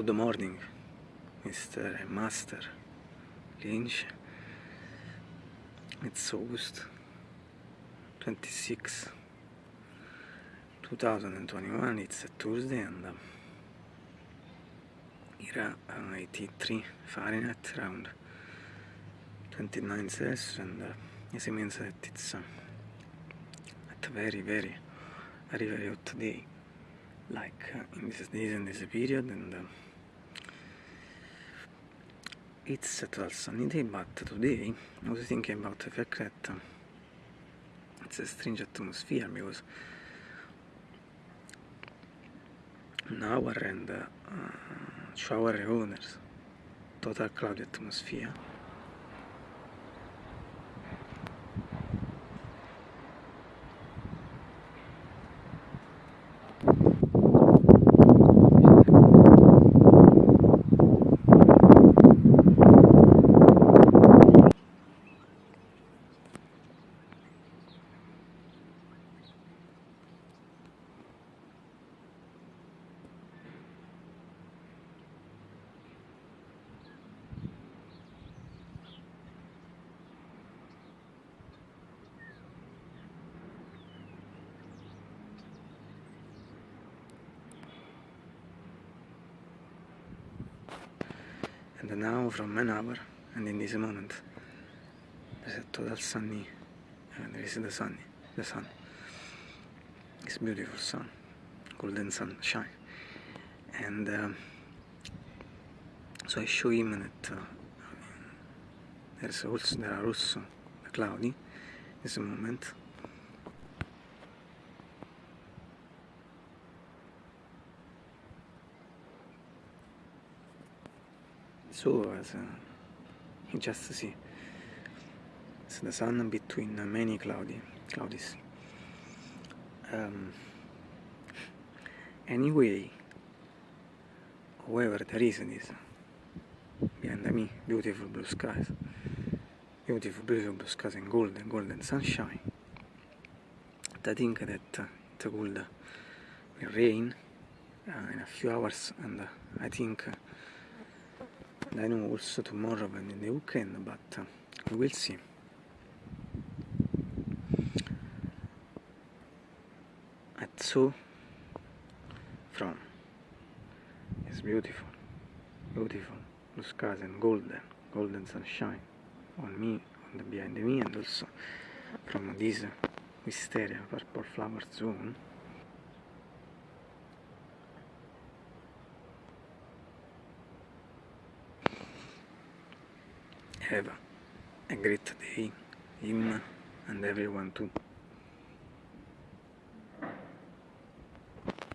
Good morning, Mr. Master Lynch. It's August 26, 2021. It's a Tuesday and uh, here uh, 83 Fahrenheit, around 29 Celsius, and uh, this means that it's uh, at a very, very, very, very hot day. like uh, in this days and this period and uh, it's a 12 sunny day but today I was thinking about the fact that uh, it's a strange atmosphere because an hour and uh, two hour owners total cloudy atmosphere and now from hour and in this moment there's a total sunny and there is the sunny the sun. It's beautiful sun golden sunshine and um, so I show him that uh, there's also there are also cloudy in this moment so as you just see it's the sun between many cloudy cloudies um, anyway however there is this behind me beautiful blue skies beautiful beautiful blue skies and golden golden sunshine. I think that it will rain uh, in a few hours and uh, I think uh, I know also tomorrow and in the weekend, but we will see. And so, from it's beautiful, beautiful blue skies and golden, golden sunshine on me, on the behind me, and also from this wisteria purple flower zone. Have a great day, him and everyone too.